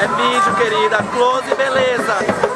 É vídeo, querida. Close, beleza.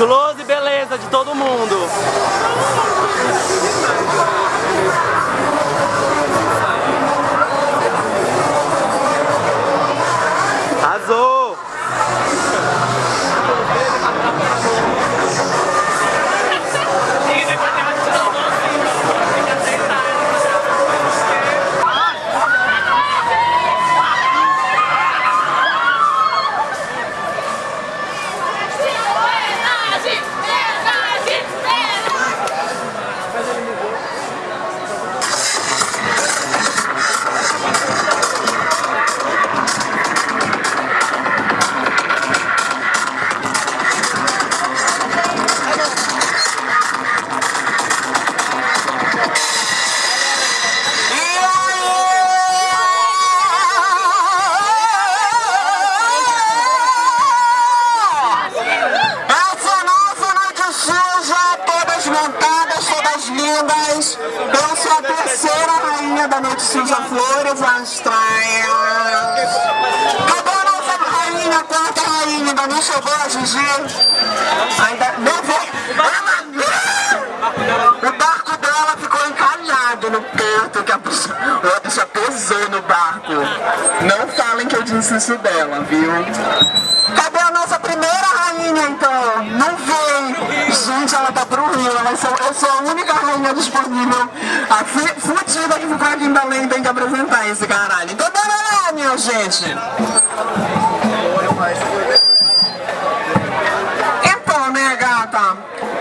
Close, beleza de todo mundo. Astrais. Cadê a nossa rainha, quarta rainha? Ainda não chegou a Gigi? Ainda não veio. O barco dela ficou encalhado no porto, que a bicha, a bicha pesou no barco. Não falem que eu disse isso dela, viu? Cadê a nossa primeira rainha, então? Não vem. Gente, eu sou a única rainha disponível. A fu- fudida que ficou aqui em Belém tem que apresentar esse caralho. Então, bora lá, minha gente. Então, né, gata?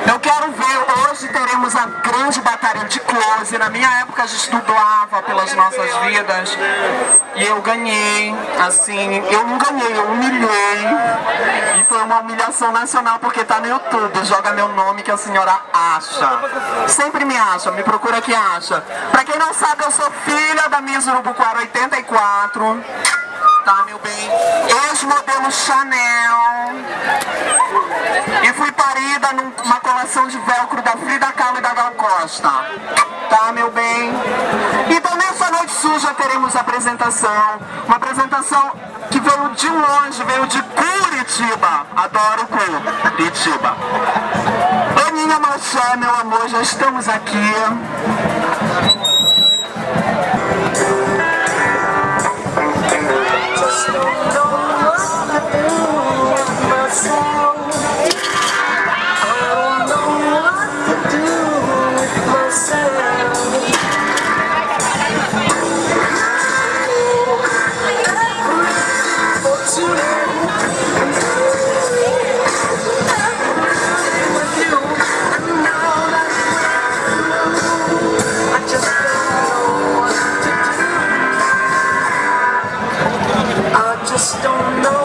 Eu quero ver, hoje teremos a grande batalha de close. Na minha época a gente dublava pelas nossas vidas. E eu ganhei, assim, eu não ganhei, eu humilhei. E foi uma humilhação nacional porque tá no YouTube. Joga meu nome que a senhora acha. Sempre me acha, me procura que acha. Pra quem não sabe, eu sou filha da Miss Urubuquara 84. Tá, meu bem? Ex-modelo Chanel. E fui parida numa coleção de velcro da Frida Kahlo e da Gal Costa. Tá, meu bem? Então nessa noite suja teremos apresentação. Uma apresentação que veio de longe, veio de Curitiba. Adoro Curitiba. Aninha Maché, meu amor, já estamos aqui. Just don't know what just don't know.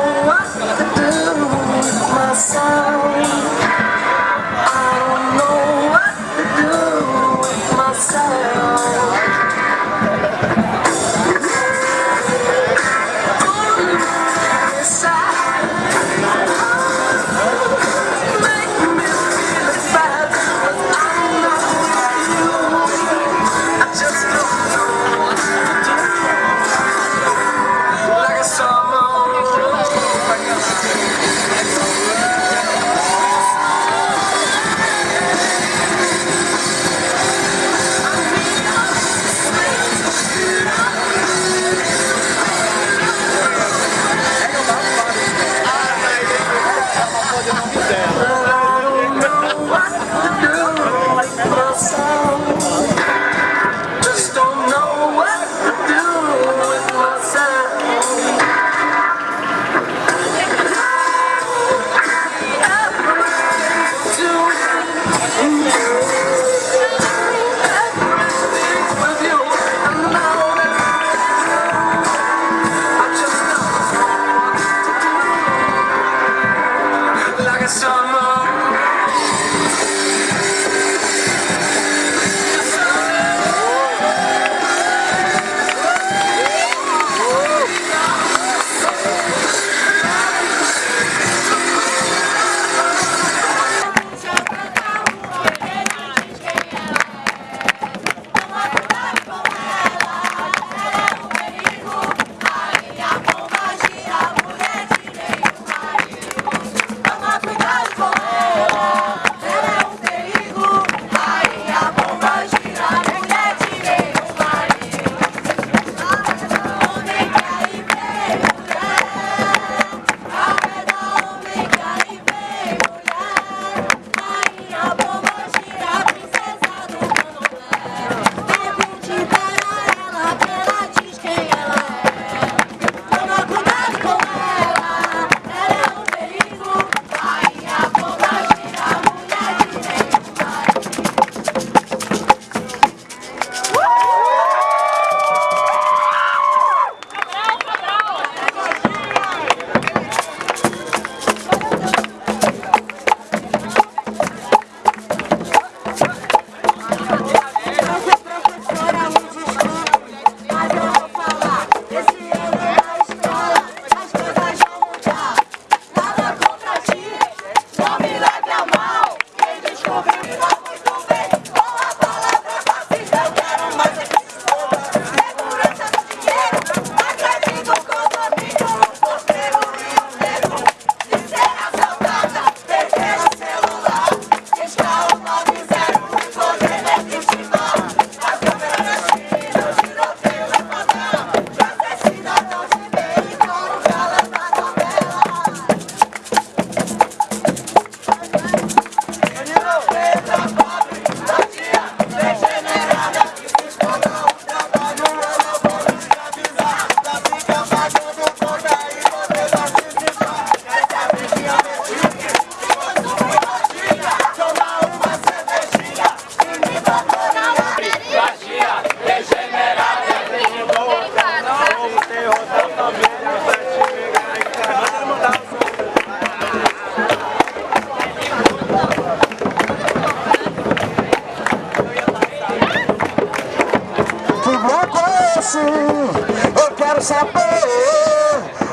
sabor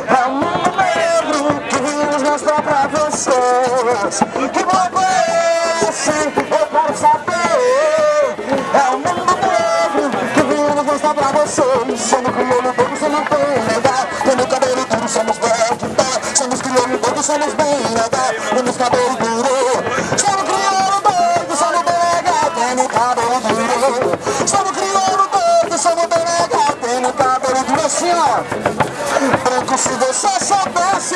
É um mundo negro que nos mostra pra vocês. Que globo é esse? Eu quero saber. É um mundo negro que nos mostra pra vocês. Somos crioulo pouco, somos bem legal Temos cabelo tudo, somos bem que tá Somos crioulo pouco, somos bem legal Temos cabelo tudo se você soubesse